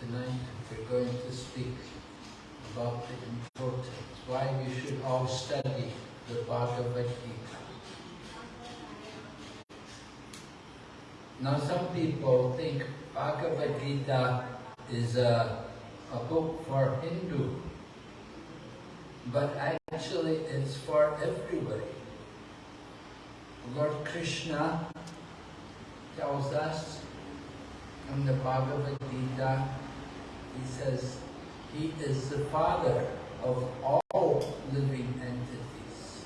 tonight we're going to speak about the importance, why we should all study the Bhagavad Gita. Now some people think Bhagavad Gita is a, a book for Hindu, but actually it's for everybody. Lord Krishna tells us in the Bhagavad Gita, he says, he is the father of all living entities.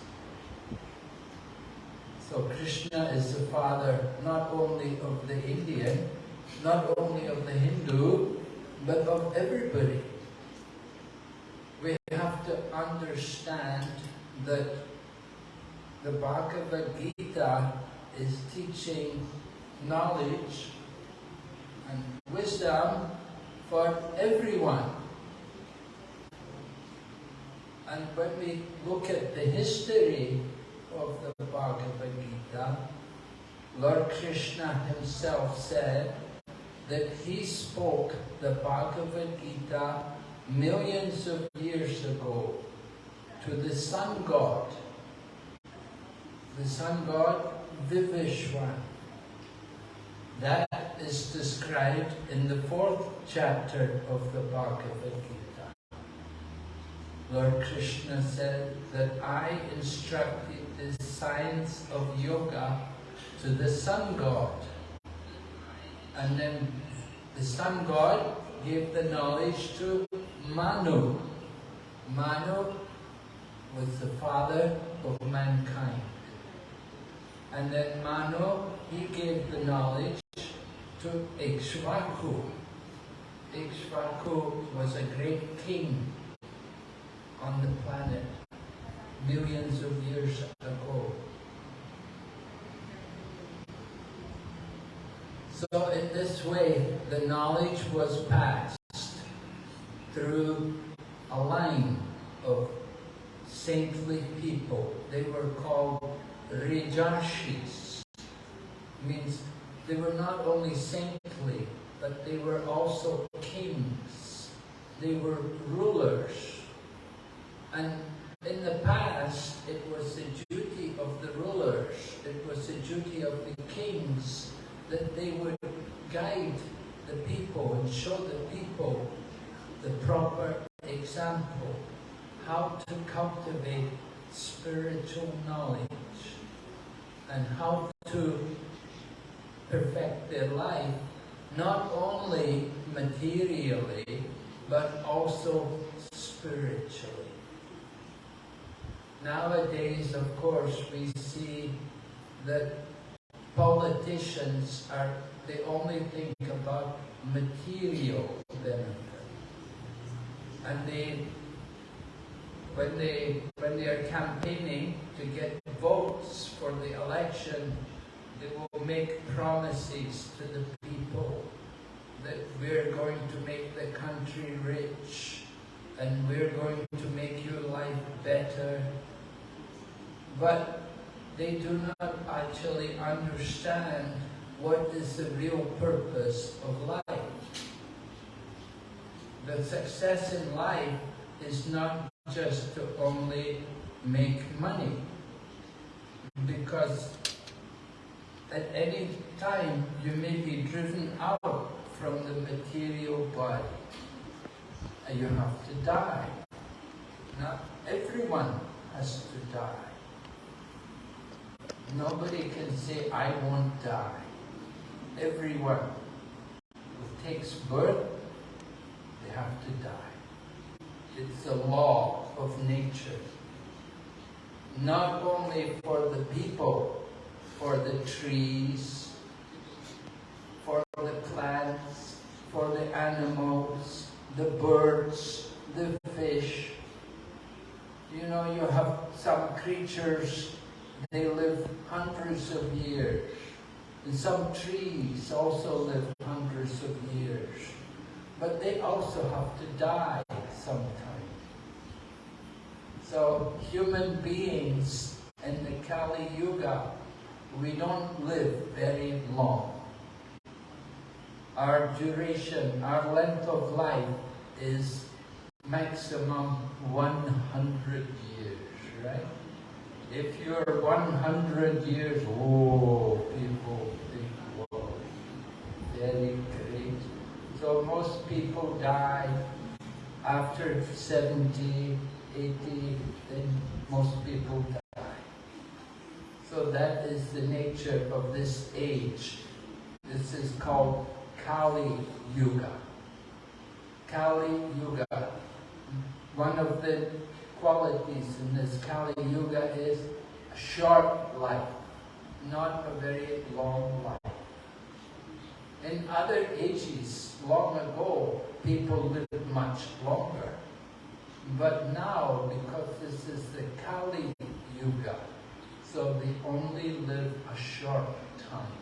So Krishna is the father not only of the Indian, not only of the Hindu, but of everybody. We have to understand that the Bhagavad Gita is teaching knowledge and wisdom for everyone. And when we look at the history of the Bhagavad Gita, Lord Krishna himself said that he spoke the Bhagavad Gita millions of years ago to the sun god, the sun god Vivasvan. That is described in the fourth chapter of the Bhagavad Gita. Lord Krishna said that I instructed the science of yoga to the sun god. And then the sun god gave the knowledge to Manu. Manu was the father of mankind. And then Manu, he gave the knowledge to Ikshvaku. Ikshvaku was a great king on the planet millions of years ago. So in this way, the knowledge was passed through a line of saintly people. They were called Rajarshis. Means they were not only saintly, but they were also kings. They were rulers. And in the past, it was the duty of the rulers, it was the duty of the kings that they would guide the people and show the people the proper example, how to cultivate spiritual knowledge and how to perfect their life, not only materially, but also spiritually. Nowadays, of course, we see that politicians are, they only think about material benefit. And they, when they, when they are campaigning to get votes for the election, they will make promises to the people that we're going to make the country rich and we're going to make your life better. But they do not actually understand what is the real purpose of life. The success in life is not just to only make money, because at any time you may be driven out from the material body and you have to die. Not everyone has to die. Nobody can say, I won't die. Everyone who takes birth, they have to die. It's a law of nature. Not only for the people, for the trees, for the plants, for the animals, the birds, the fish. You know, you have some creatures they live hundreds of years. And some trees also live hundreds of years. But they also have to die sometime. So human beings in the Kali Yuga, we don't live very long. our duration, our length of life is maximum 100 years, right? If you're 100 years, oh, people think, whoa, very great. So most people die after 70, 80, then most people die. So that is the nature of this age. This is called Kali Yuga. Kali Yuga. One of the qualities in this Kali Yuga is a short life, not a very long life. In other ages, long ago, people lived much longer. But now, because this is the Kali Yuga, so we only live a short time.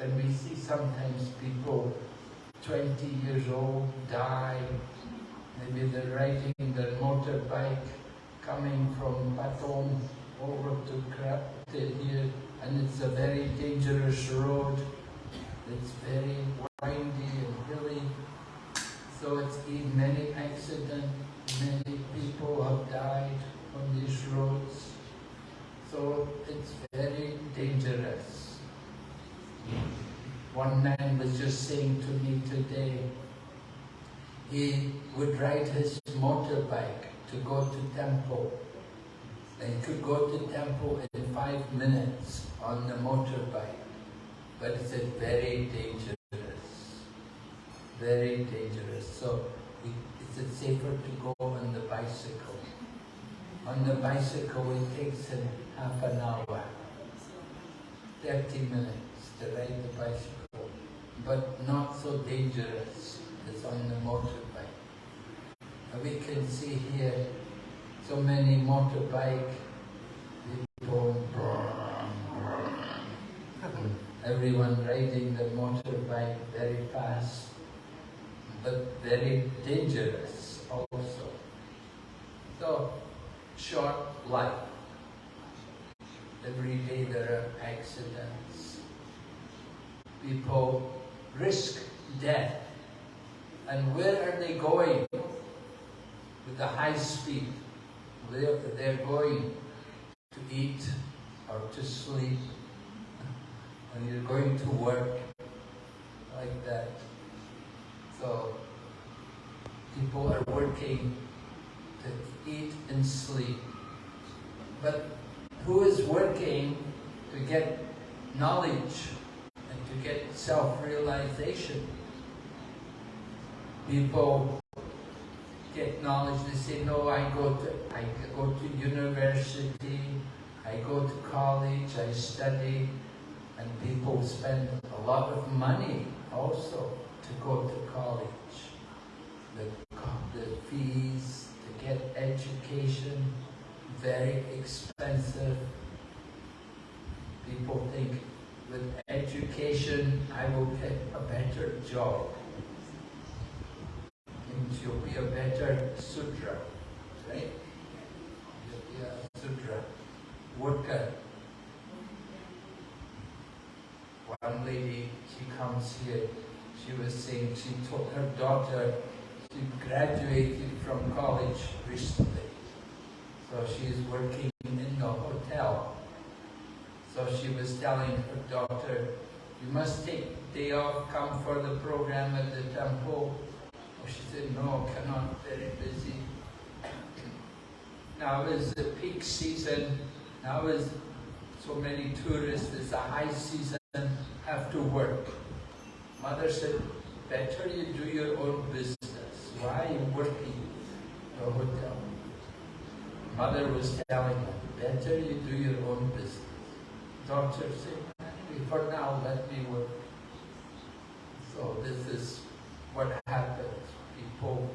And we see sometimes people 20 years old die, maybe they're riding their motorbike coming from Patong over to Krap to here, and it's a very dangerous road. It's very windy and hilly, so it's been many accidents, many people have died on these roads. So it's very dangerous. One man was just saying to me today, he would ride his motorbike to go to temple. He could go to temple in five minutes on the motorbike. But it's very dangerous, very dangerous. So it's safer to go on the bicycle. On the bicycle it takes him half an hour, 30 minutes to ride the bicycle, but not so dangerous as on the motorbike. And we can see here so many motorbike people, everyone riding the motorbike very fast, but very dangerous also. So, short life. Every day there are accidents. People risk death. And where are they going? With the high speed. Where they're going to eat or to sleep. And you're going to work like that. So people are working eat and sleep. But who is working to get knowledge and to get self-realization? People get knowledge, they say, no, I go to I go to university, I go to college, I study, and people spend a lot of money also to go to college. The, the fees, get education, very expensive. People think with education I will get a better job. Means you'll be a better Sudra, right? You'll be a Sudra worker. One lady, she comes here, she was saying she told her daughter she graduated from college recently. So she's working in the hotel. So she was telling her daughter, you must take day off, come for the program at the temple. Oh, she said, no, cannot, very busy. Now is the peak season, now is so many tourists, it's the high season, have to work. Mother said, better you do your own business. Why are you working a hotel? Mother was telling her, better you do your own business. Doctor said, for now, let me work. So this is what happens. People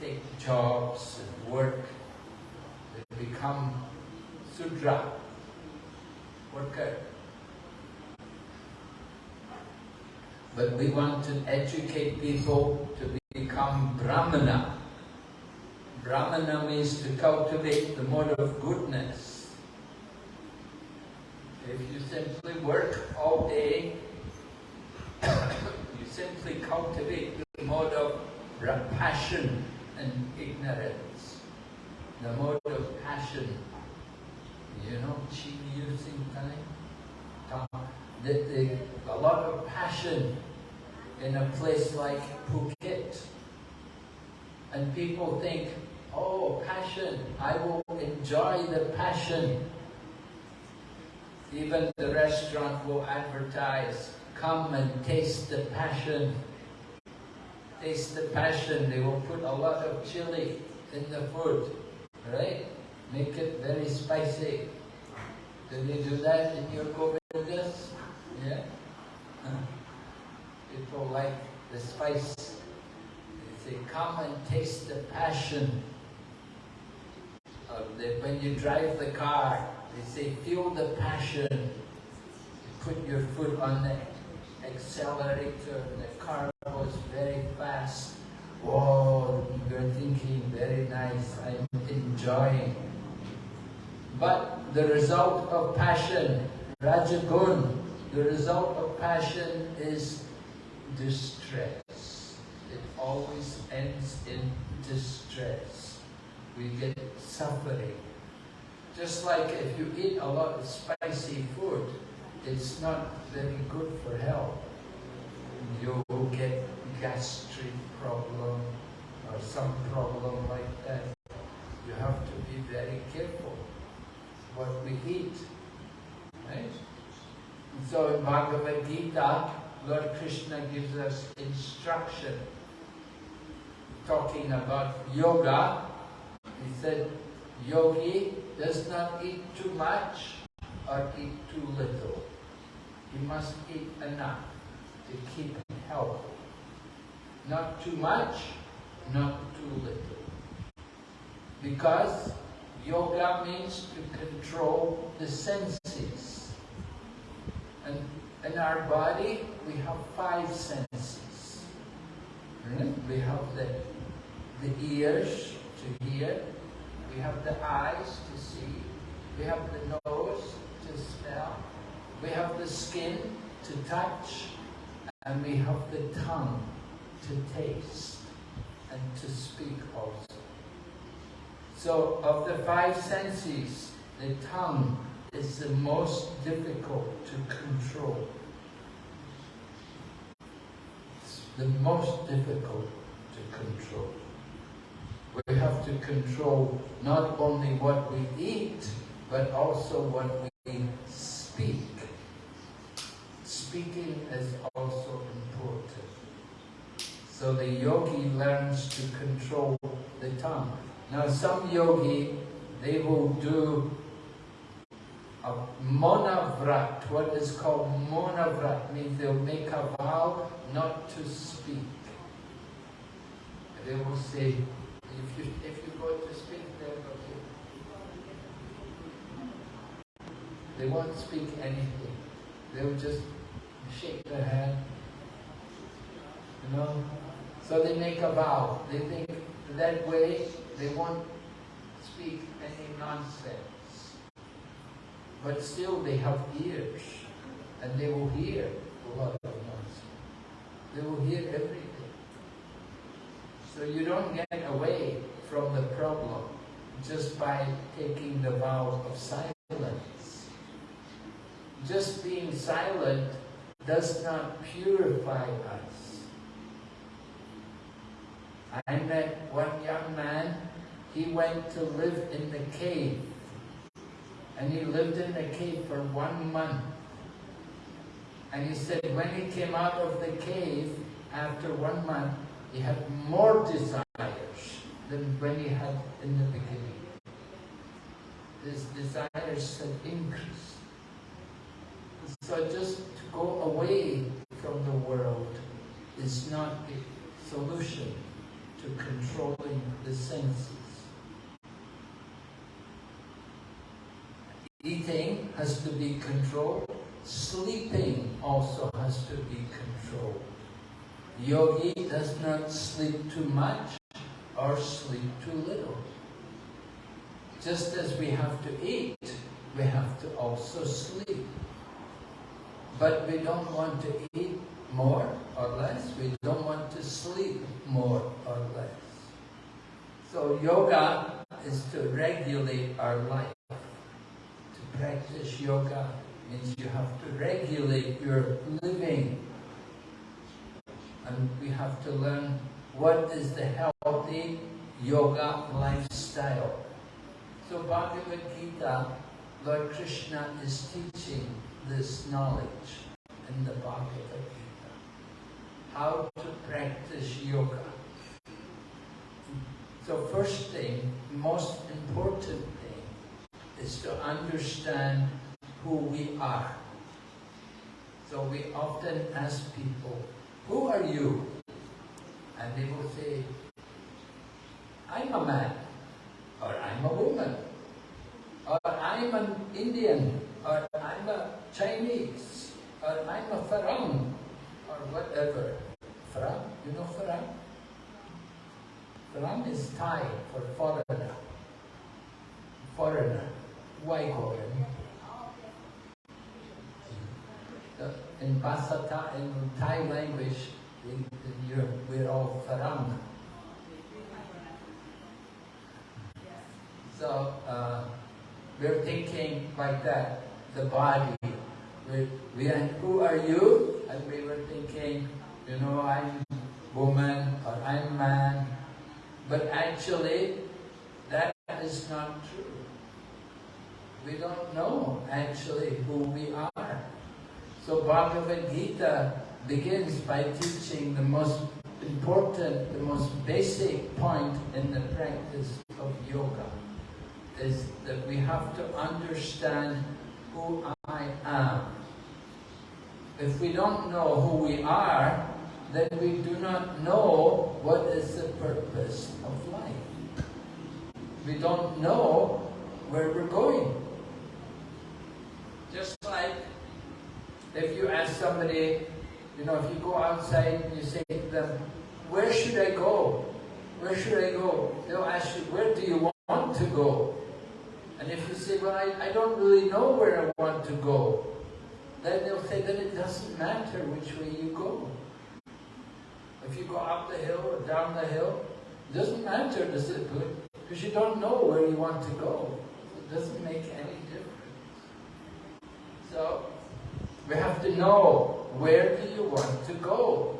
take jobs and work. They become Sudra, worker. But we want to educate people to become Brahmana. Brahmana means to cultivate the mode of goodness. If you simply work all day you simply cultivate the mode of passion and ignorance. The mode of passion. You know, chi using time? The, a lot of passion in a place like Phuket. And people think, oh, passion, I will enjoy the passion. Even the restaurant will advertise, come and taste the passion. Taste the passion. They will put a lot of chili in the food, right? Make it very spicy. Do they do that in your Govindas? Yeah? People like the spice. They say, come and taste the passion. Um, the, when you drive the car, they say, feel the passion. You put your foot on the accelerator and the car goes very fast. Whoa, you're thinking, very nice, I'm enjoying. But the result of passion, Rajagun, the result of passion is distress. It always ends in distress. We get suffering. Just like if you eat a lot of spicy food, it's not very good for health. You will get gastric problem or some problem like that. You have to be very careful what we eat. Right? So in Bhagavad Gita, Lord Krishna gives us instruction talking about yoga. He said, yogi does not eat too much or eat too little. He must eat enough to keep healthy. Not too much, not too little. Because yoga means to control the senses. And in our body, we have five senses. Hmm? We have the, the ears to hear, we have the eyes to see, we have the nose to smell, we have the skin to touch, and we have the tongue to taste and to speak also. So of the five senses, the tongue is the most difficult to control. It's the most difficult to control. We have to control not only what we eat, but also what we speak. Speaking is also important. So the yogi learns to control the tongue. Now some yogi, they will do a monavrat, what is called monavrat, means they'll make a vow not to speak. They will say, if you, if you go to speak, go to... They won't speak anything. They'll just shake their hand. You know? So they make a vow. They think that way they won't speak any nonsense. But still they have ears and they will hear a lot of noise. They will hear everything. So you don't get away from the problem just by taking the vow of silence. Just being silent does not purify us. I met one young man, he went to live in the cave and he lived in the cave for one month. And he said when he came out of the cave, after one month, he had more desires than when he had in the beginning. His desires had increased. So just to go away from the world is not a solution to controlling the senses. Eating has to be controlled. Sleeping also has to be controlled. Yogi does not sleep too much or sleep too little. Just as we have to eat, we have to also sleep. But we don't want to eat more or less. We don't want to sleep more or less. So yoga is to regulate our life. To practice yoga means you have to regulate your living. And we have to learn what is the healthy yoga lifestyle. So Bhagavad Gita, Lord Krishna is teaching this knowledge in the Bhagavad Gita. How to practice yoga. So first thing, most important thing, is to understand who we are. So we often ask people, who are you? And they will say, I'm a man, or I'm a woman, or I'm an Indian, or I'm a Chinese, or I'm a Farang, or whatever. Farang, you know Farang? Farang is Thai for foreigner. Foreigner. Why foreigner? In Basata, in Thai language, we're all Farang. So uh, we're thinking like that, the body. We, we who are you? And we were thinking, you know, I'm woman or I'm man. But actually, that is not true. We don't know actually who we are. So Bhagavad Gita begins by teaching the most important, the most basic point in the practice of yoga is that we have to understand who I am. If we don't know who we are, then we do not know what is the purpose of life. We don't know where we're going. Just like if you ask somebody, you know, if you go outside and you say to them, where should I go? Where should I go? They'll ask you, where do you want to go? And if you say, well, I, I don't really know where I want to go, then they'll say that it doesn't matter which way you go. If you go up the hill or down the hill, it doesn't matter, does it? Because you don't know where you want to go. It doesn't make any difference. So, we have to know where do you want to go.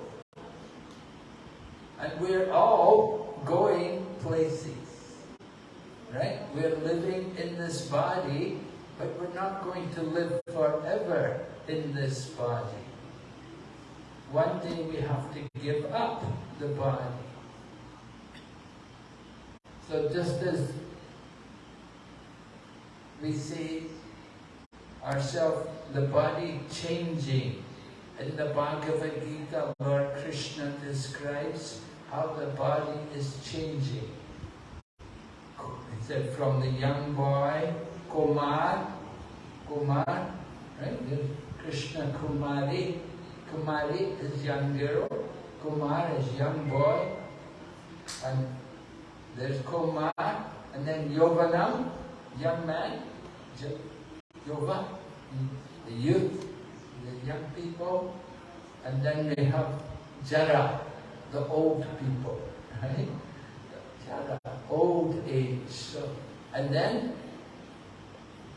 And we're all going places right? We're living in this body, but we're not going to live forever in this body. One day we have to give up the body. So just as we see ourselves, the body changing, in the Bhagavad Gita, Lord Krishna describes how the body is changing He said from the young boy, Kumar, Kumar, right? Krishna Kumari. Kumari is young girl, Kumar is young boy, and there's Kumar, and then Yovanam, young man, Yova, the youth, the young people, and then we have Jara, the old people, right? Jara, old age. So, and then,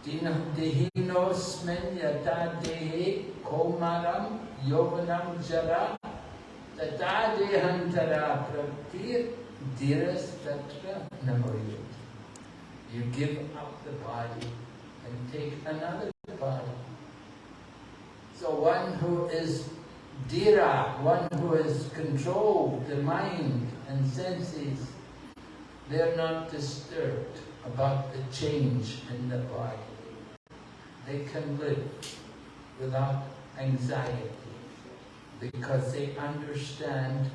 Dehinosmen yata dehe komaram yovanam jara tata dehantara praktir diras tatra namoyut. You give up the body and take another body. So one who is dira, one who has controlled the mind and senses, they're not disturbed about the change in the body. They can live without anxiety because they understand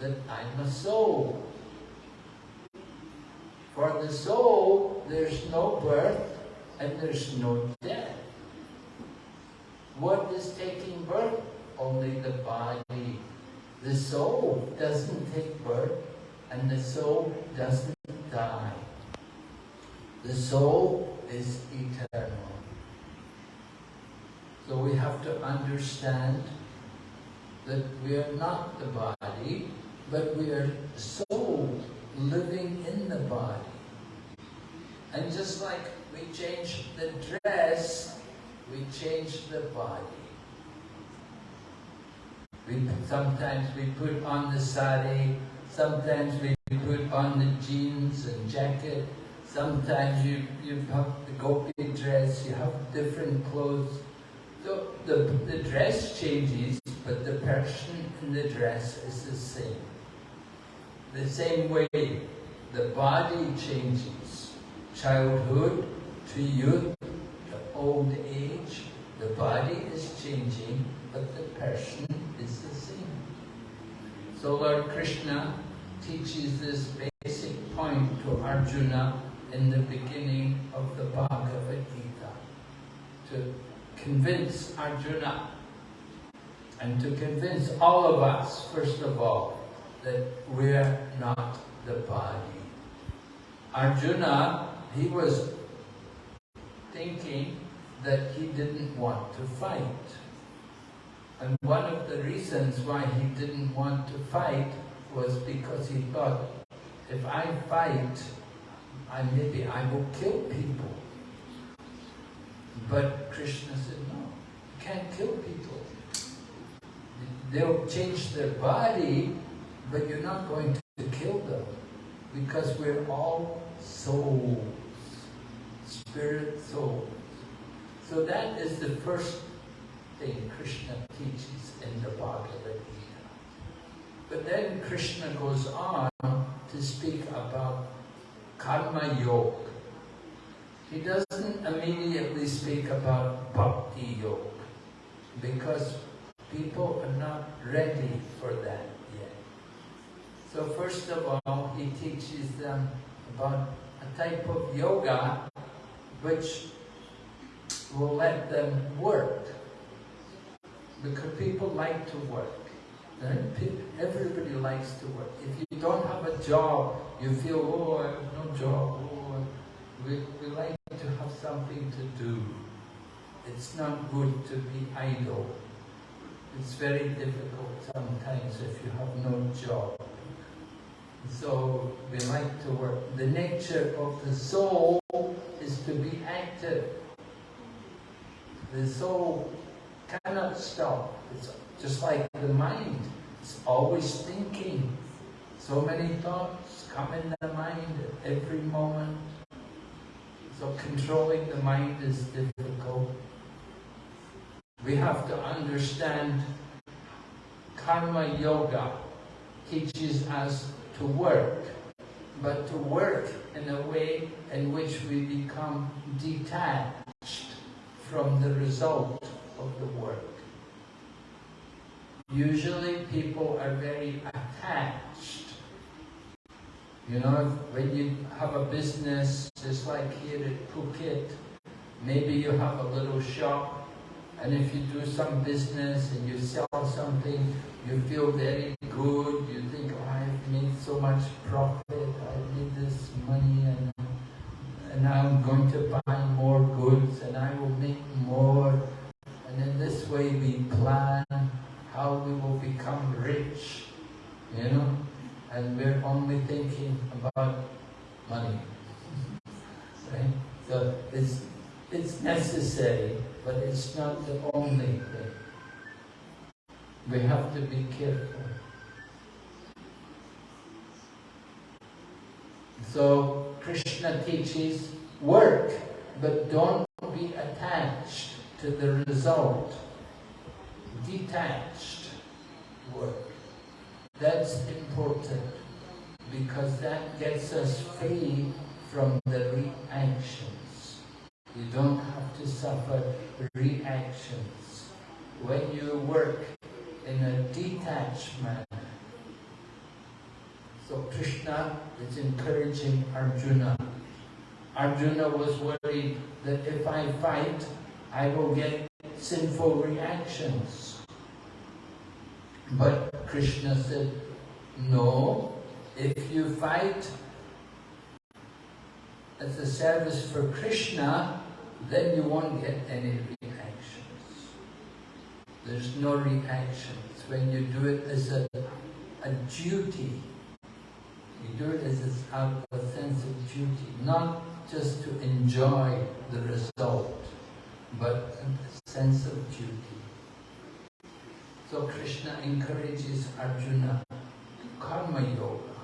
that I'm a soul. For the soul, there's no birth and there's no death. What is taking birth? Only the body. The soul doesn't take birth and the soul doesn't die. The soul is eternal. So we have to understand that we are not the body, but we are soul living in. And just like we change the dress, we change the body. We, sometimes we put on the sari, sometimes we put on the jeans and jacket, sometimes you, you have the gopi dress, you have different clothes. So the, the dress changes, but the person in the dress is the same. The same way the body changes. Childhood to youth, to old age, the body is changing, but the person is the same. So Lord Krishna teaches this basic point to Arjuna in the beginning of the Bhagavad Gita to convince Arjuna and to convince all of us, first of all, that we're not the body. Arjuna, he was thinking that he didn't want to fight. And one of the reasons why he didn't want to fight was because he thought, if I fight, I maybe I will kill people. But Krishna said, no, you can't kill people. They'll change their body, but you're not going to kill them because we're all souls, spirit soul. So that is the first thing Krishna teaches in the Bhagavad Gita. But then Krishna goes on to speak about karma yoga. He doesn't immediately speak about bhakti yoga because people are not ready for that yet. So first of all, he teaches them about a type of yoga which will let them work. Because people like to work. Everybody likes to work. If you don't have a job, you feel, oh, I have no job. Oh, we, we like to have something to do. It's not good to be idle. It's very difficult sometimes if you have no job. So we like to work. The nature of the soul is to be active. The soul cannot stop. It's just like the mind. It's always thinking. So many thoughts come in the mind at every moment. So controlling the mind is difficult. We have to understand Karma Yoga teaches us to work, but to work in a way in which we become detached from the result of the work. Usually people are very attached. You know, when you have a business, just like here at Phuket, maybe you have a little shop, and if you do some business and you sell something, you feel very good, you think, oh, I've made so much profit, I've made this money, and, and now I'm going to buy more goods, and I will make more. And in this way we plan how we will become rich, you know, and we're only thinking about money. Right? So it's, it's necessary, but it's not the only thing. We have to be careful. So Krishna teaches work, but don't be attached to the result detached work. That's important because that gets us free from the reactions. You don't have to suffer reactions. When you work in a detached manner, so Krishna is encouraging Arjuna. Arjuna was worried that if I fight, I will get sinful reactions. But Krishna said, no, if you fight as a service for Krishna, then you won't get any reactions. There's no reactions. When you do it as a, a duty, you do it as a, a sense of duty, not just to enjoy the result, but a sense of duty. So Krishna encourages Arjuna to karma yoga.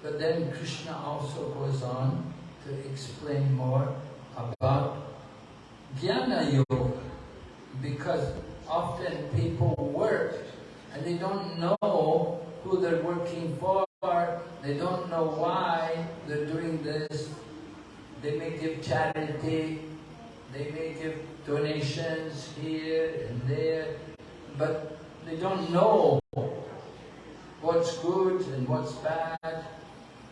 But then Krishna also goes on to explain more about jnana yoga because often people work and they don't know who they're working for, they don't know why they're doing this. They may give charity, they may give donations here and there, but they don't know what's good and what's bad.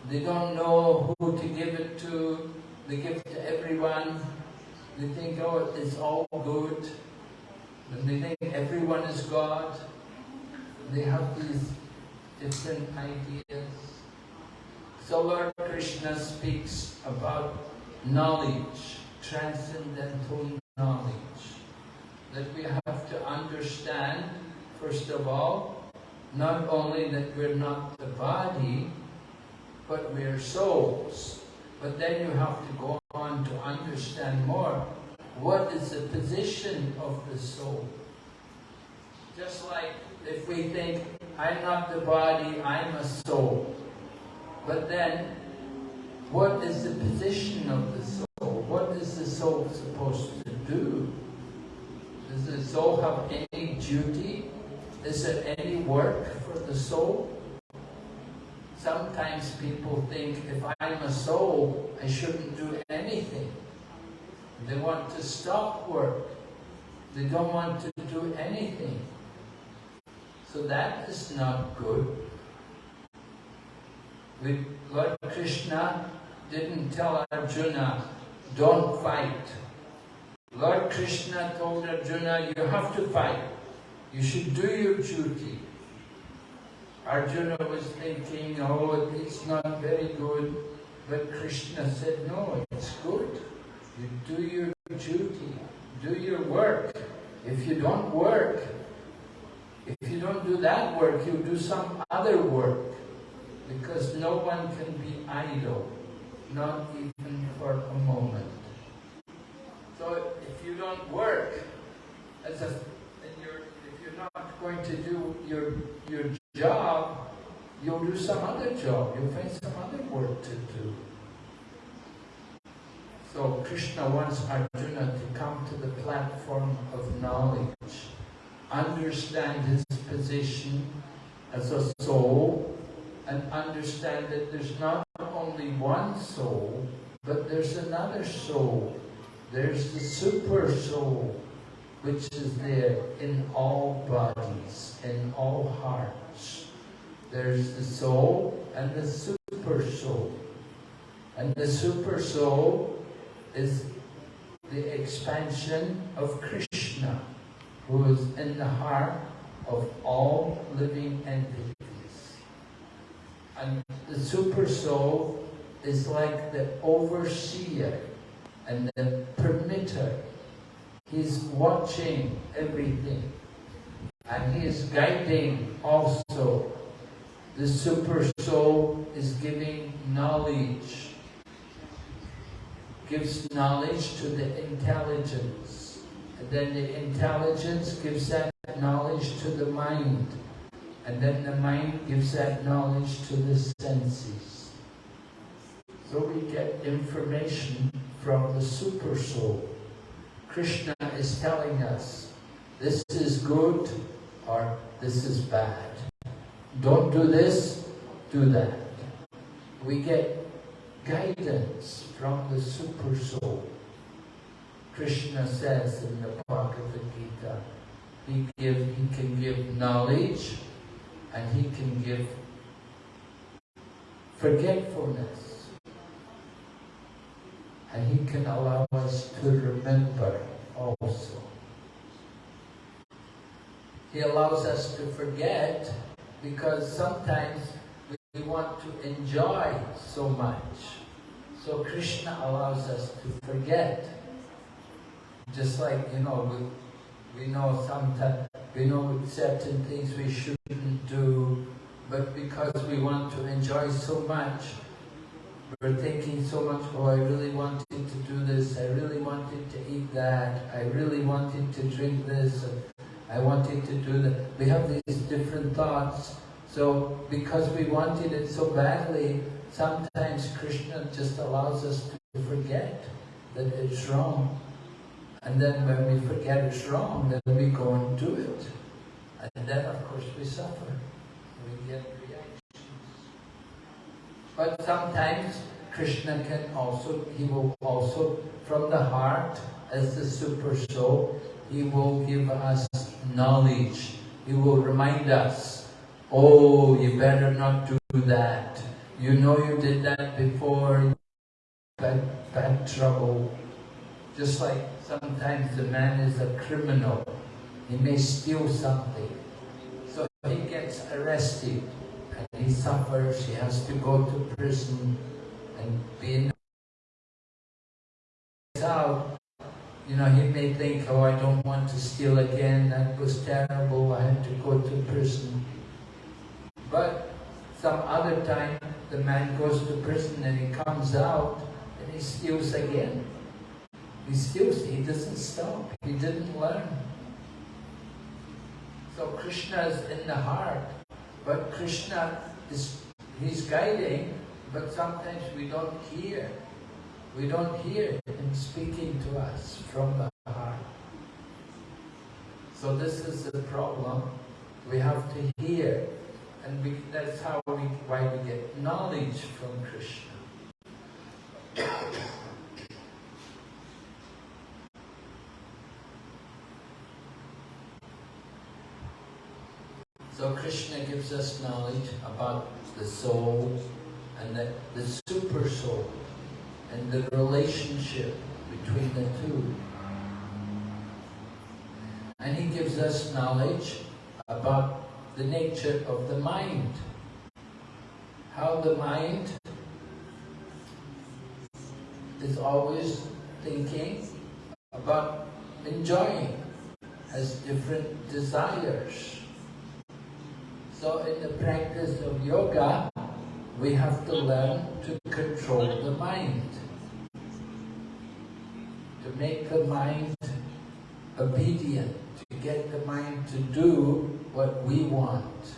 They don't know who to give it to. They give it to everyone. They think, oh, it's all good. And they think everyone is God. They have these different ideas. So Lord Krishna speaks about knowledge, transcendental knowledge, that we have to understand, first of all, not only that we're not the body, but we're souls. But then you have to go on to understand more what is the position of the soul. Just like if we think, I'm not the body, I'm a soul. But then, what is the position of the soul? What is the soul supposed to soul have any duty? Is there any work for the soul? Sometimes people think if I'm a soul, I shouldn't do anything. They want to stop work. They don't want to do anything. So that is not good. We, Lord Krishna didn't tell Arjuna, don't fight. Lord Krishna told Arjuna, you have to fight. You should do your duty. Arjuna was thinking, oh, it's not very good. But Krishna said, no, it's good. You do your duty, do your work. If you don't work, if you don't do that work, you do some other work. Because no one can be idle, not even for a moment. So if you don't work as a not going to do your, your job, you'll do some other job. You'll find some other work to do. So Krishna wants Arjuna to come to the platform of knowledge, understand his position as a soul, and understand that there's not only one soul, but there's another soul. There's the super soul, which is there in all bodies, in all hearts. There's the soul and the super soul. And the super soul is the expansion of Krishna, who is in the heart of all living entities. And the super soul is like the overseer and the permitter He's watching everything. And He is guiding also. The super soul is giving knowledge. Gives knowledge to the intelligence. And then the intelligence gives that knowledge to the mind. And then the mind gives that knowledge to the senses. So we get information from the super soul. Krishna is telling us, this is good or this is bad. Don't do this, do that. We get guidance from the Super Soul. Krishna says in the Bhagavad Gita, he, give, he can give knowledge and he can give forgetfulness and He can allow us to remember also. He allows us to forget because sometimes we want to enjoy so much. So Krishna allows us to forget. Just like, you know, we, we know sometimes we know certain things we shouldn't do, but because we want to enjoy so much, we're thinking so much, oh, I really wanted to do this, I really wanted to eat that, I really wanted to drink this, I wanted to do that. We have these different thoughts. So because we wanted it so badly, sometimes Krishna just allows us to forget that it's wrong. And then when we forget it's wrong, then we go and do it. And then of course we suffer. We get but sometimes Krishna can also, he will also, from the heart, as the super soul, he will give us knowledge. He will remind us, oh, you better not do that. You know you did that before, bad, bad trouble. Just like sometimes the man is a criminal. He may steal something. So he gets arrested and he suffers, he has to go to prison and be in out. You know, he may think, oh, I don't want to steal again, that was terrible, I had to go to prison. But some other time, the man goes to prison and he comes out and he steals again. He steals, he doesn't stop, he didn't learn. So Krishna is in the heart. But Krishna is He's guiding, but sometimes we don't hear. We don't hear Him speaking to us from the heart. So this is the problem. We have to hear. And we, that's how we, why we get knowledge from Krishna. So Krishna gives us knowledge about the soul and the, the super soul and the relationship between the two. And he gives us knowledge about the nature of the mind. How the mind is always thinking about enjoying, has different desires. So in the practice of yoga, we have to learn to control the mind. To make the mind obedient, to get the mind to do what we want.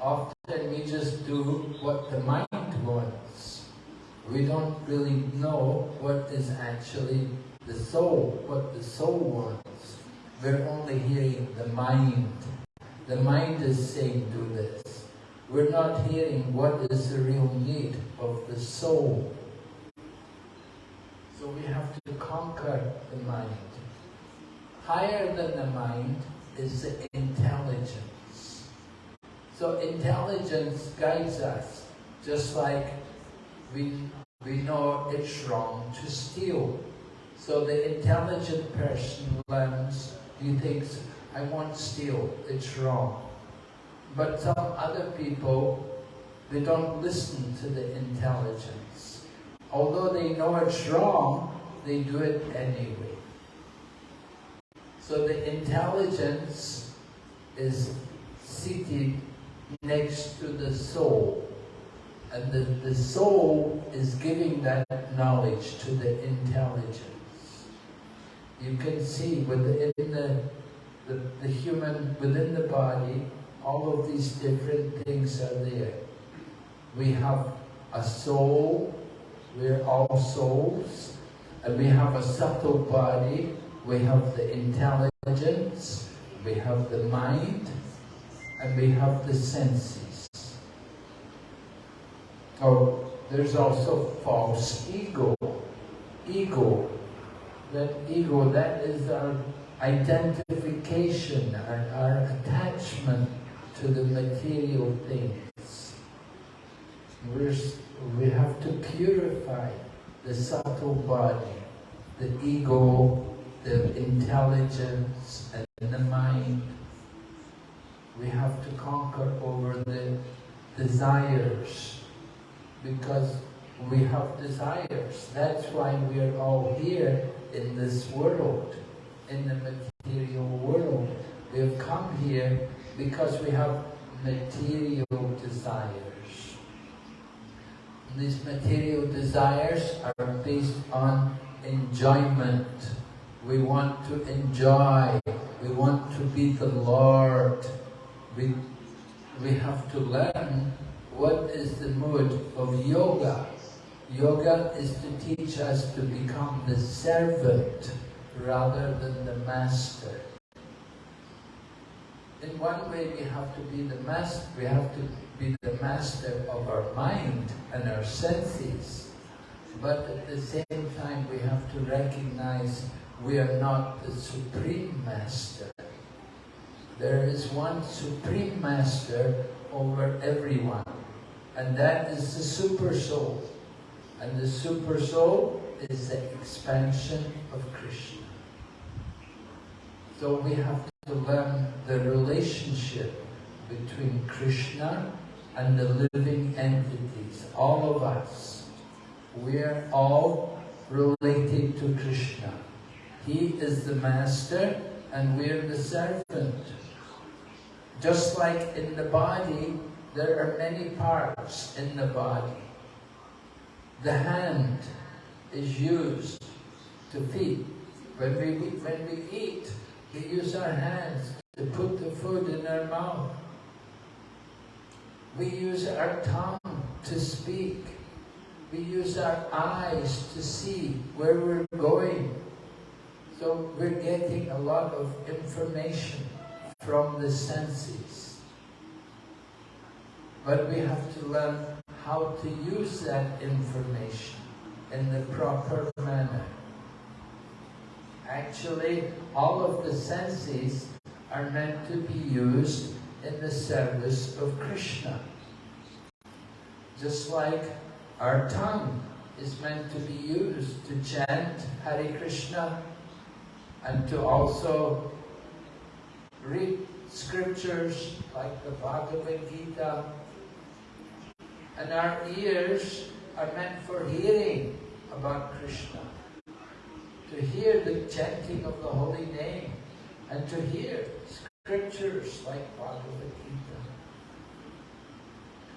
Often we just do what the mind wants. We don't really know what is actually the soul, what the soul wants. We're only hearing the mind the mind is saying do this. We're not hearing what is the real need of the soul. So we have to conquer the mind. Higher than the mind is the intelligence. So intelligence guides us, just like we, we know it's wrong to steal. So the intelligent person learns, he thinks, I won't steal, it's wrong. But some other people, they don't listen to the intelligence. Although they know it's wrong, they do it anyway. So the intelligence is seated next to the soul. And the, the soul is giving that knowledge to the intelligence. You can see within the the, the human, within the body, all of these different things are there. We have a soul, we're all souls, and we have a subtle body, we have the intelligence, we have the mind, and we have the senses. Oh, there's also false ego. Ego, that ego, that is our identification, our, our attachment to the material things. We're, we have to purify the subtle body, the ego, the intelligence, and the mind. We have to conquer over the desires because we have desires. That's why we're all here in this world in the material world. We have come here because we have material desires. And these material desires are based on enjoyment. We want to enjoy. We want to be the Lord. We, we have to learn what is the mood of yoga. Yoga is to teach us to become the servant rather than the master. In one way we have to be the master, we have to be the master of our mind and our senses. But at the same time we have to recognize we are not the supreme master. There is one supreme master over everyone. And that is the super soul. And the super soul is the expansion of Krishna. So we have to learn the relationship between Krishna and the living entities, all of us. We are all related to Krishna. He is the master and we are the servant. Just like in the body, there are many parts in the body. The hand is used to feed. When we, when we eat, we use our hands to put the food in our mouth. We use our tongue to speak. We use our eyes to see where we're going. So we're getting a lot of information from the senses. But we have to learn how to use that information in the proper manner. Actually, all of the senses are meant to be used in the service of Krishna. Just like our tongue is meant to be used to chant Hare Krishna and to also read scriptures like the Bhagavad Gita. And our ears are meant for hearing about Krishna to hear the chanting of the holy name and to hear scriptures like Bhagavad Gita.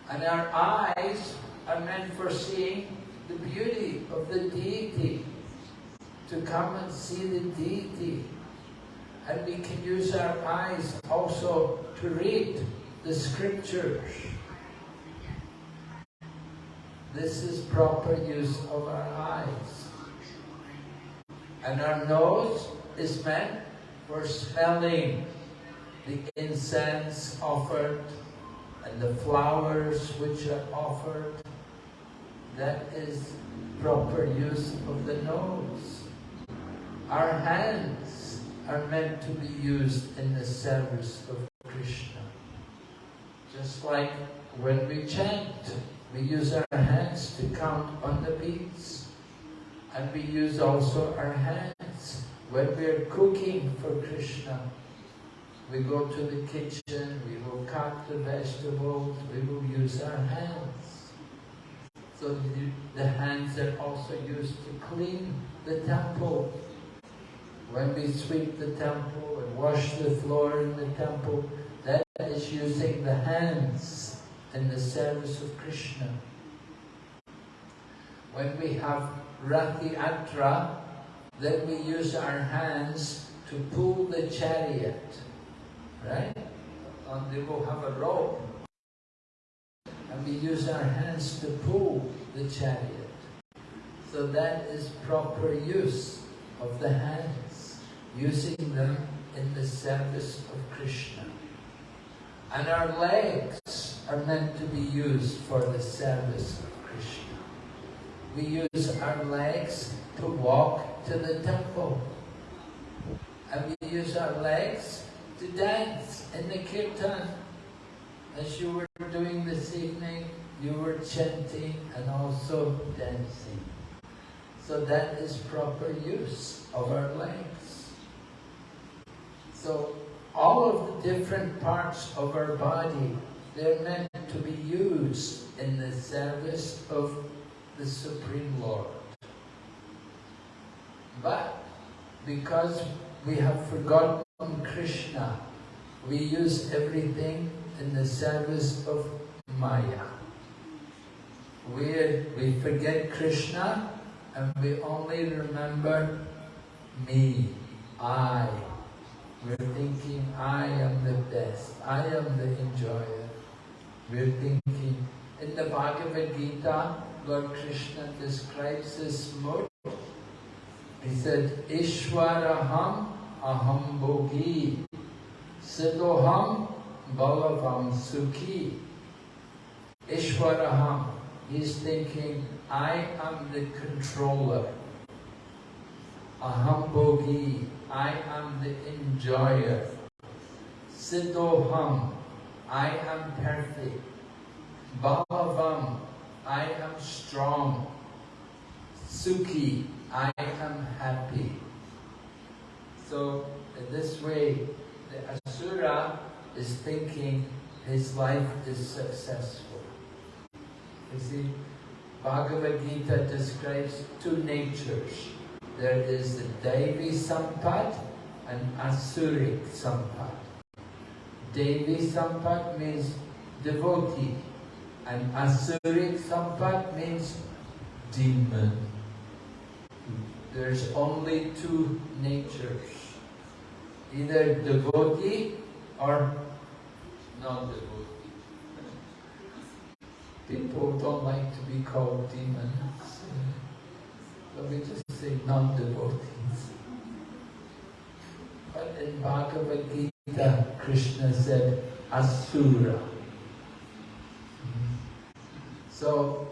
And our eyes are meant for seeing the beauty of the deity, to come and see the deity. And we can use our eyes also to read the scriptures. This is proper use of our eyes. And our nose is meant for smelling the incense offered and the flowers which are offered. That is proper use of the nose. Our hands are meant to be used in the service of Krishna. Just like when we chant, we use our hands to count on the beats. And we use also our hands when we are cooking for Krishna. We go to the kitchen, we will cut the vegetables, we will use our hands. So the, hands are also used to clean the temple. When we sweep the temple and wash the floor in the temple, that is using the hands in the service of Krishna. When we have Ratha Yatra, then we use our hands to pull the chariot, right? And they will have a rope. And we use our hands to pull the chariot. So that is proper use of the hands, using them in the service of Krishna. And our legs are meant to be used for the service we use our legs to walk to the temple. And we use our legs to dance in the kirtan. As you were doing this evening, you were chanting and also dancing. So that is proper use of our legs. So all of the different parts of our body, they're meant to be used in the service of the Supreme Lord. But because we have forgotten Krishna, we use everything in the service of Maya. We, we forget Krishna and we only remember me, I. We're thinking, I am the best, I am the enjoyer. We're thinking, in the Bhagavad Gita, Lord Krishna describes this mode. He said, Ishwaraham aham bhogi, siddhoham balavam sukhi. Ishwaraham, he's thinking, I am the controller. Aham bhogi, I am the enjoyer. Siddhoham, I am perfect. Balavam, I am strong. Sukhi, I am happy. So, in this way, the Asura is thinking his life is successful. You see, Bhagavad Gita describes two natures. There is the Devi Sampat and Asuric Sampat. Devi Sampat means devotee and Asuric Sampat means demon. There's only two natures. Either devotee or non-devotee. People don't like to be called demons. Let me just say non-devotees. But in Bhagavad Gita, Krishna said Asura. So,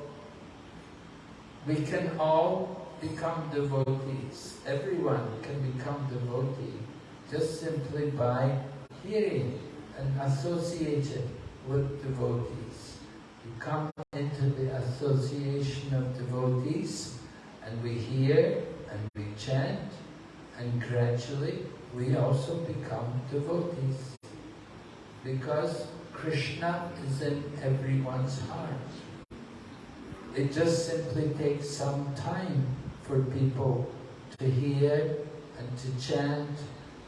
we can all become devotees. Everyone can become devotee just simply by hearing and associating with devotees. You come into the association of devotees and we hear and we chant and gradually we also become devotees because Krishna is in everyone's heart. It just simply takes some time for people to hear and to chant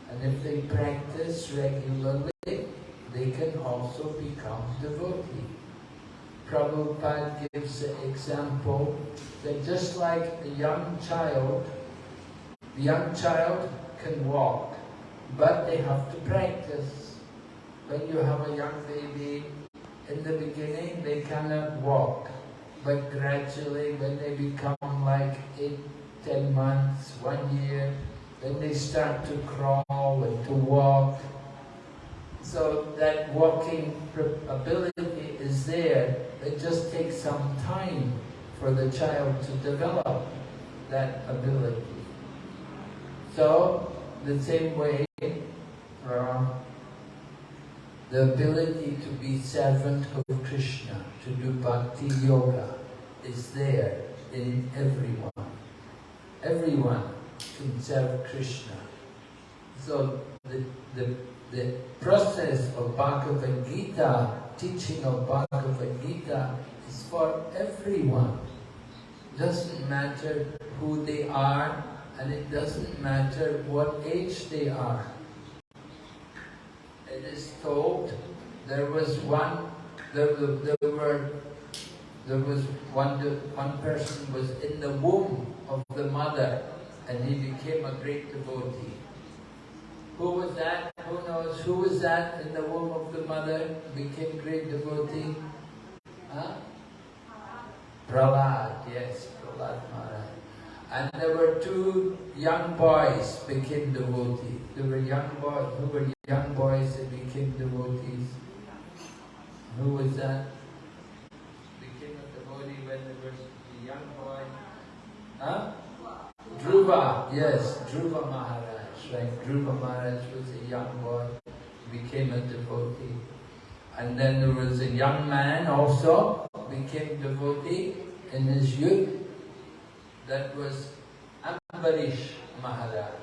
and if they practice regularly, they can also become devotee. Prabhupada gives the example that just like a young child, the young child can walk, but they have to practice. When you have a young baby, in the beginning they cannot walk, but gradually when they become like eight, ten months, one year, then they start to crawl and to walk. So that walking ability is there. It just takes some time for the child to develop that ability. So, the same way, uh, the ability to be servant of Krishna, to do bhakti yoga, is there in everyone. Everyone can serve Krishna. So the, the, the process of Bhagavad Gita, teaching of Bhagavad Gita is for everyone. Doesn't matter who they are and it doesn't matter what age they are. It is told there was one, there, there were there was one, one person was in the womb of the mother and he became a great devotee. Who was that? Who knows? Who was that in the womb of the mother became great devotee? Huh? Prahlad, yes, Prahlad Maharaj. And there were two young boys became devotees. There were young boys who were young boys that became devotees. Who was that? Became a devotee when there was a young boy. Huh? Dhruva, yes, Dhruva Maharaj, right? Dhruva Maharaj was a young boy, became a devotee. And then there was a young man also, became devotee in his youth. That was Ambarish Maharaj.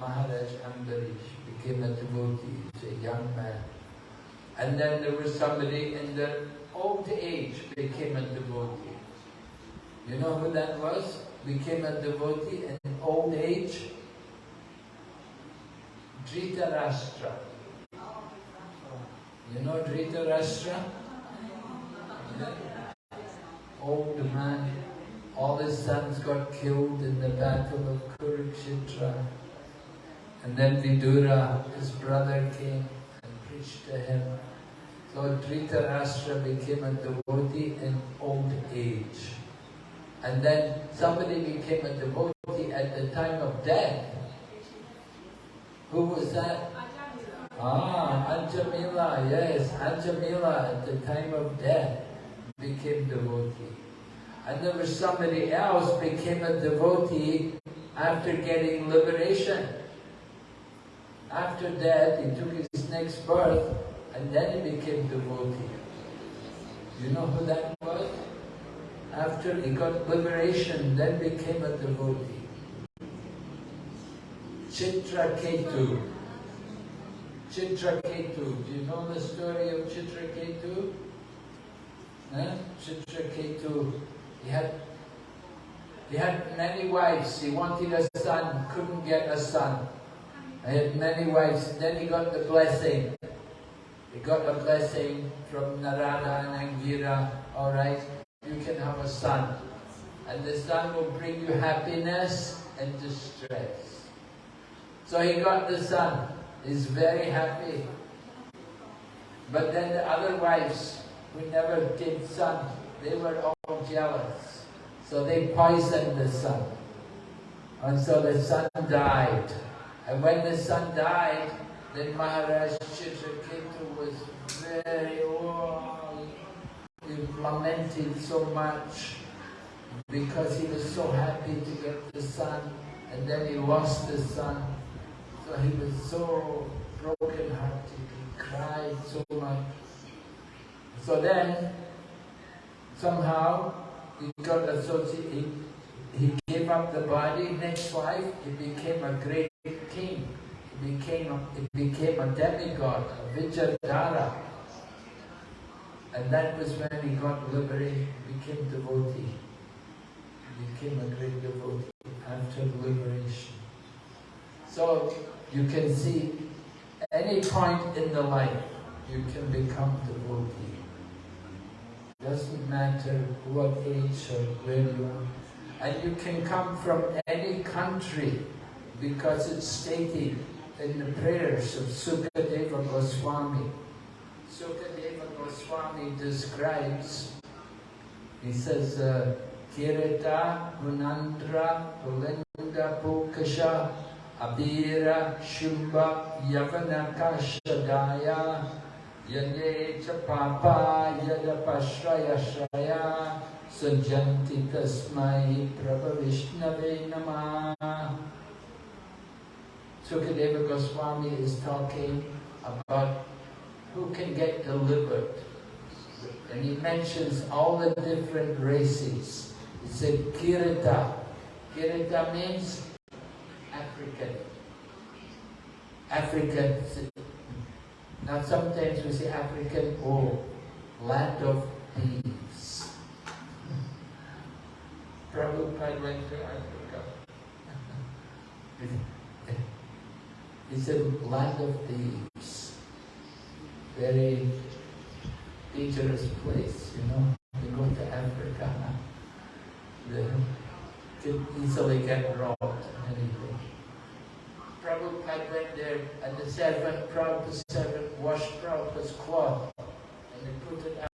Maharaj Ambarish became a devotee, a young man. And then there was somebody in their old age became a devotee. You know who that was? became a devotee in old age, Dhritarashtra. You know Dhritarashtra? Old man, all his sons got killed in the battle of Kurukshetra. And then Vidura, his brother, came and preached to him. So Dhritarashtra became a devotee in old age. And then somebody became a devotee at the time of death. Who was that? Ah, Ajamila, yes, Ajamila at the time of death became devotee. And there was somebody else became a devotee after getting liberation. After that, he took his next birth and then he became devotee. You know who that was? After he got liberation, then became a devotee. Chitraketu. Chitraketu. Do you know the story of Chitraketu? Huh? Chitraketu. He had he had many wives. He wanted a son, couldn't get a son. Had many wives. Then he got the blessing. He got a blessing from Narada and Angira. All right, you can have a son. And the son will bring you happiness and distress. So he got the son. He's very happy. But then the other wives who never did son, they were all jealous. So they poisoned the son. And so the son died. And when the son died, then Maharaj Chitraketu was very, oh, he lamented so much because he was so happy to get the son and then he lost the son. So he was so broken hearted, he cried so much. So then, somehow, he got associated, he, he gave up the body, next life, he became a great king. He became a, he became a demigod, a Vidyadhara. And that was when he got liberated, became devotee. He became a great devotee after liberation. So you can see any point in the life you can become devotee. Doesn't matter what age or where you are. And you can come from any country because it's stated in the prayers of Sukadeva Goswami. Sukadeva Goswami describes, he says, uh, Kirita, Munandra, Pulinda, Pukasha, Abira, Shumba, Yavanakashadaya, Yane cha papa yadapashraya shraya sajanti tasmai prabhavishnave namah. Sukadeva Goswami is talking about who can get delivered. And he mentions all the different races. He said Kirita. Kirita means African. African. Now sometimes we say African or land of thieves. Prabhupada went to Africa. It's a land of thieves. Very dangerous place, you know. You go to Africa, they can easily get robbed and anything. Prabhupada went there and the servant brought the servant washed Prabhupada's cloth and they put it